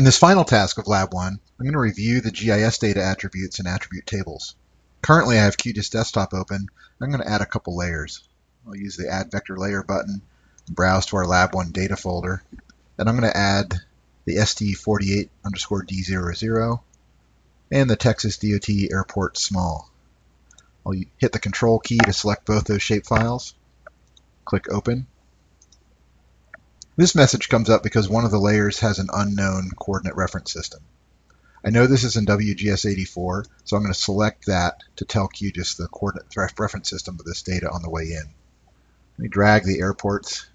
In this final task of Lab 1, I'm going to review the GIS data attributes and attribute tables. Currently I have QGIS Desktop open. I'm going to add a couple layers. I'll use the Add Vector Layer button, browse to our Lab 1 data folder, and I'm going to add the ST48 underscore D00 and the Texas DOT Airport Small. I'll hit the Control key to select both those shapefiles. Click Open. This message comes up because one of the layers has an unknown coordinate reference system. I know this is in WGS84, so I'm going to select that to tell QGIS the coordinate reference system of this data on the way in. Let me drag the airports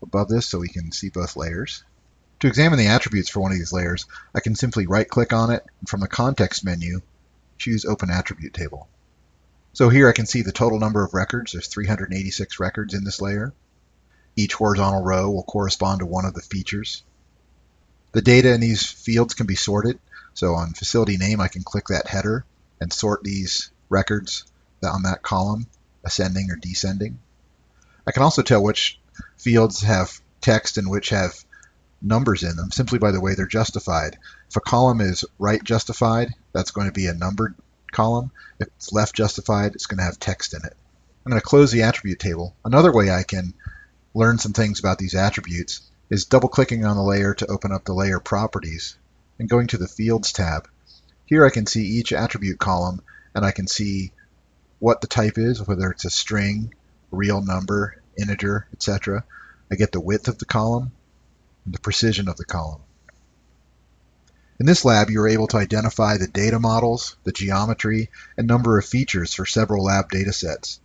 above this so we can see both layers. To examine the attributes for one of these layers, I can simply right-click on it, and from the context menu, choose Open Attribute Table. So here I can see the total number of records. There's 386 records in this layer. Each horizontal row will correspond to one of the features. The data in these fields can be sorted. So on facility name, I can click that header and sort these records on that column, ascending or descending. I can also tell which fields have text and which have numbers in them simply by the way they're justified. If a column is right justified, that's going to be a numbered column. If it's left justified, it's going to have text in it. I'm going to close the attribute table. Another way I can learn some things about these attributes is double clicking on the layer to open up the layer properties and going to the Fields tab. Here I can see each attribute column and I can see what the type is, whether it's a string, real number, integer, etc. I get the width of the column and the precision of the column. In this lab, you are able to identify the data models, the geometry, and number of features for several lab datasets.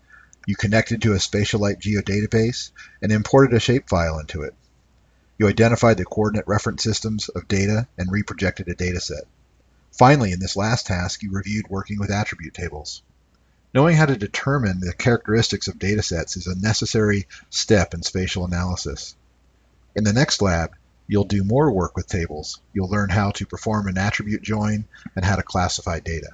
You connected to a Spatialite geodatabase and imported a shapefile into it. You identified the coordinate reference systems of data and reprojected a dataset. Finally, in this last task, you reviewed working with attribute tables. Knowing how to determine the characteristics of datasets is a necessary step in spatial analysis. In the next lab, you'll do more work with tables. You'll learn how to perform an attribute join and how to classify data.